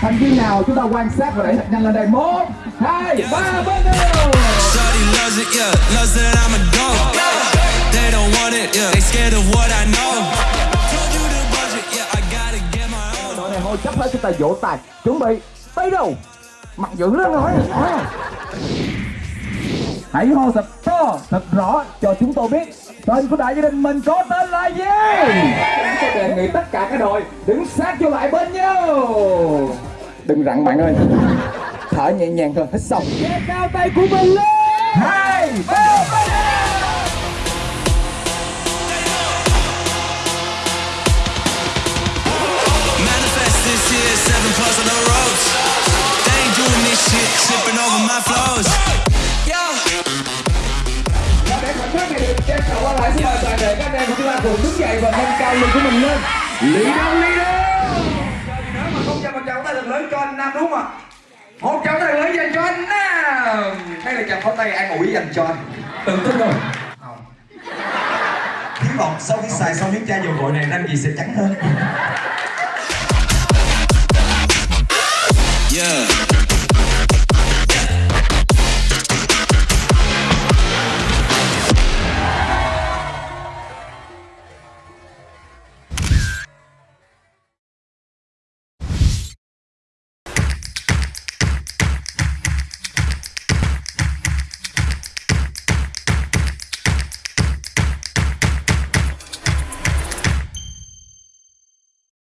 thành viên nào chúng ta quan sát và đẩy thật nhanh lên đây một hai ba bắt đầu Shawty loves it, yeah. Loves that I'm a dog. They don't want it, yeah. They scared of what I know. Told you the budget, yeah. I gotta get my own. đội này hô chấp hết chúng ta vỗ tay chuẩn bị tới đâu mặt dựng lên rồi hãy hô thật to thật rõ cho chúng tôi biết tên của đại gia đình mình có tên là gì nghị tất cả các đội đứng sát vô lại bên nhau đừng rặn bạn ơi thở nhẹ nhàng thôi hít sâu che cao tay của mình lên hai ba seven plus on the ropes. They ain't doing this shit, tripping over my flows. Yeah. để khoảnh khắc này được trang trọng qua lại xin mời toàn thể các anh em của chúng ta cùng đứng dậy và nâng cao lực của mình lên. Lý leader Nếu mà không cho một tràng tay thật lớn cho anh Nam đúng không ạ? Một tràng tay lớn dành cho anh Nam. Đây là tràng pháo tay an ủi dành cho anh. Tự tin rồi. Không. Hy vọng sau khi xài xong miếng chai dầu gội này, nam gì sẽ trắng hơn. Yeah.